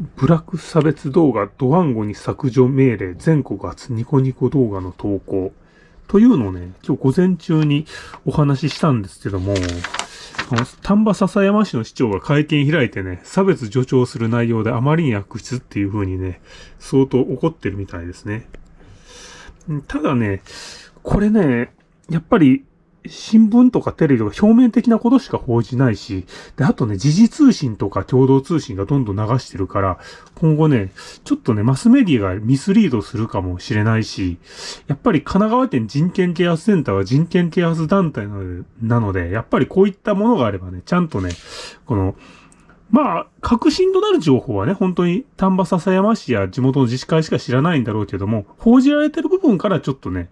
ブラック差別動画ドワンゴに削除命令全国初ニコニコ動画の投稿というのをね、今日午前中にお話ししたんですけども、あの丹波篠山市の市長が会見開いてね、差別助長する内容であまりに悪質っていう風にね、相当怒ってるみたいですね。ただね、これね、やっぱり新聞とかテレビとか表面的なことしか報じないし、で、あとね、時事通信とか共同通信がどんどん流してるから、今後ね、ちょっとね、マスメディアがミスリードするかもしれないし、やっぱり神奈川県人権啓発センターは人権啓発団体なので、やっぱりこういったものがあればね、ちゃんとね、この、まあ、確信となる情報はね、本当に丹波篠山市や地元の自治会しか知らないんだろうけども、報じられてる部分からちょっとね、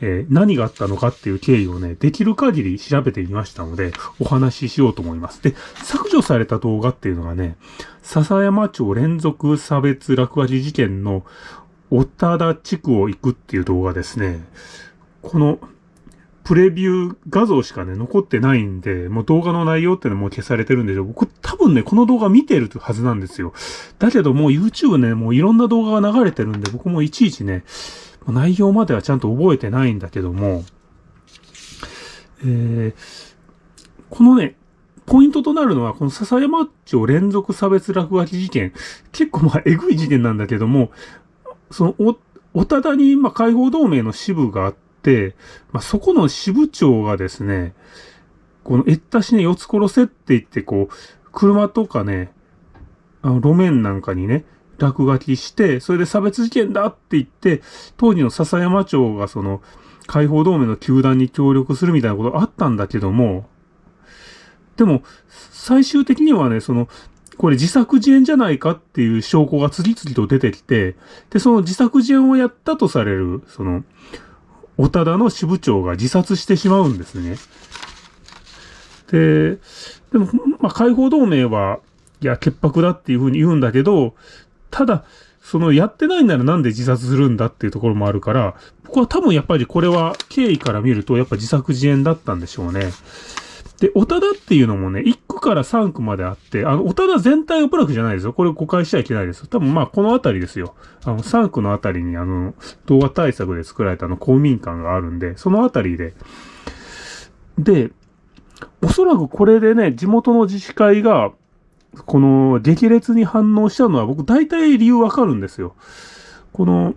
えー、何があったのかっていう経緯をね、できる限り調べてみましたので、お話ししようと思います。で、削除された動画っていうのがね、笹山町連続差別落書き事件の小田田地区を行くっていう動画ですね。この、プレビュー画像しかね、残ってないんで、もう動画の内容っていうのも消されてるんでしょ。僕多分ね、この動画見てるはずなんですよ。だけどもう YouTube ね、もういろんな動画が流れてるんで、僕もいちいちね、内容まではちゃんと覚えてないんだけども、えー、このね、ポイントとなるのは、この笹山町連続差別落書き事件、結構まあ、えぐい事件なんだけども、その、お、小田田に、まあ、解放同盟の支部があって、まあ、そこの支部長がですね、この、えったしね、四つ殺せって言って、こう、車とかね、あの、路面なんかにね、落書きして、それで差別事件だって言って、当時の笹山町がその、解放同盟の球団に協力するみたいなことあったんだけども、でも、最終的にはね、その、これ自作自演じゃないかっていう証拠が次々と出てきて、で、その自作自演をやったとされる、その、小田田の支部長が自殺してしまうんですね。で、でも、まあ、解放同盟は、いや、潔白だっていうふうに言うんだけど、ただ、そのやってないならなんで自殺するんだっていうところもあるから、僕は多分やっぱりこれは経緯から見るとやっぱ自作自演だったんでしょうね。で、小田田っていうのもね、1区から3区まであって、あの、小田田全体がブラックじゃないですよ。これ誤解しちゃいけないです。多分まあ、この辺りですよ。あの、3区の辺りにあの、動画対策で作られたあの、公民館があるんで、その辺りで。で、おそらくこれでね、地元の自治会が、この激烈に反応したのは僕大体理由わかるんですよ。この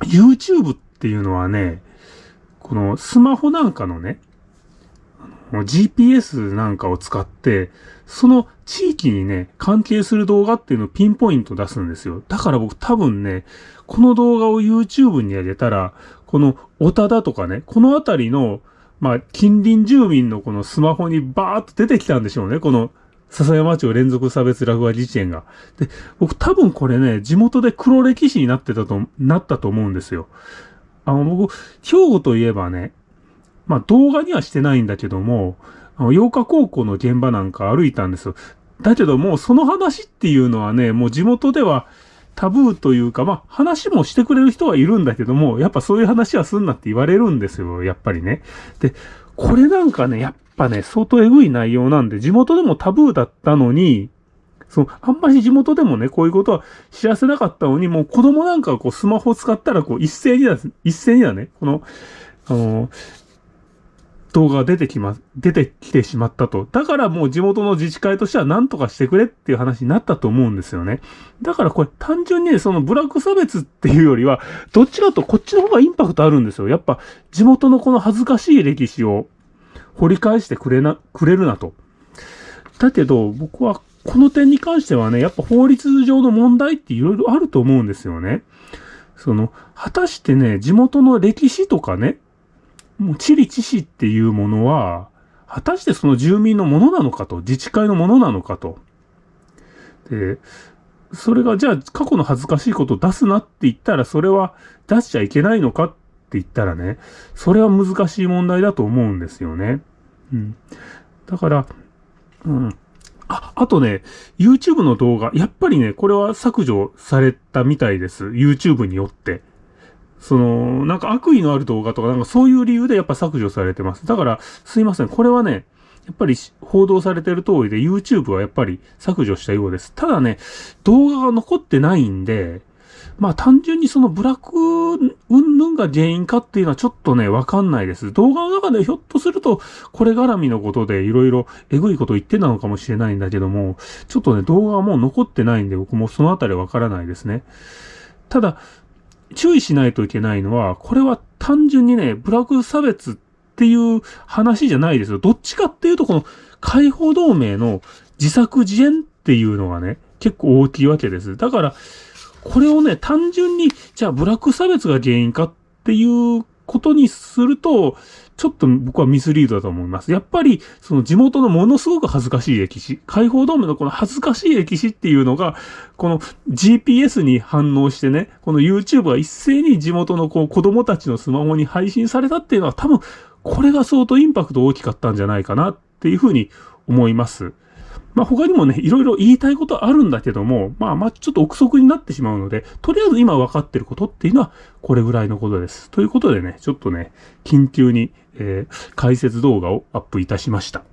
YouTube っていうのはね、このスマホなんかのね、GPS なんかを使って、その地域にね、関係する動画っていうのをピンポイント出すんですよ。だから僕多分ね、この動画を YouTube に上げたら、この小田だとかね、この辺りの、まあ、近隣住民のこのスマホにバーっと出てきたんでしょうね。この笹山町連続差別落書き事件が。で、僕多分これね、地元で黒歴史になってたと、なったと思うんですよ。あの、僕、兵庫といえばね、まあ動画にはしてないんだけども、あの、洋華高校の現場なんか歩いたんですよ。だけどもう、その話っていうのはね、もう地元ではタブーというか、まあ話もしてくれる人はいるんだけども、やっぱそういう話はすんなって言われるんですよ、やっぱりね。で、これなんかね、やっぱね、相当エグい内容なんで、地元でもタブーだったのに、そう、あんまり地元でもね、こういうことは知らせなかったのに、もう子供なんかこうスマホ使ったらこう一斉にだ、一斉にだね、この、あの、動画が出てきま、出てきてしまったと。だからもう地元の自治会としては何とかしてくれっていう話になったと思うんですよね。だからこれ単純にそのブラック差別っていうよりは、どっちかとこっちの方がインパクトあるんですよ。やっぱ地元のこの恥ずかしい歴史を掘り返してくれな、くれるなと。だけど、僕はこの点に関してはね、やっぱ法律上の問題って色々あると思うんですよね。その、果たしてね、地元の歴史とかね、もう地理知識っていうものは、果たしてその住民のものなのかと、自治会のものなのかと。で、それがじゃあ過去の恥ずかしいことを出すなって言ったら、それは出しちゃいけないのかって言ったらね、それは難しい問題だと思うんですよね。うん。だから、うん。あ、あとね、YouTube の動画、やっぱりね、これは削除されたみたいです。YouTube によって。その、なんか悪意のある動画とか、なんかそういう理由でやっぱ削除されてます。だから、すいません。これはね、やっぱり報道されてる通りで YouTube はやっぱり削除したようです。ただね、動画が残ってないんで、まあ単純にそのブラック云々が原因かっていうのはちょっとね、わかんないです。動画の中でひょっとすると、これ絡みのことでいろいろえぐいこと言ってたのかもしれないんだけども、ちょっとね、動画はもう残ってないんで、僕もそのあたりわからないですね。ただ、注意しないといけないのは、これは単純にね、ブラック差別っていう話じゃないですよ。どっちかっていうと、この解放同盟の自作自演っていうのがね、結構大きいわけです。だから、これをね、単純に、じゃあブラック差別が原因かっていうことにすると、ちょっと僕はミスリードだと思います。やっぱり、その地元のものすごく恥ずかしい歴史、解放ドームのこの恥ずかしい歴史っていうのが、この GPS に反応してね、この YouTube が一斉に地元のこう子供たちのスマホに配信されたっていうのは多分、これが相当インパクト大きかったんじゃないかなっていうふうに思います。まあ他にもね、いろいろ言いたいことあるんだけども、まあまあちょっと憶測になってしまうので、とりあえず今分かってることっていうのはこれぐらいのことです。ということでね、ちょっとね、緊急に、えー、解説動画をアップいたしました。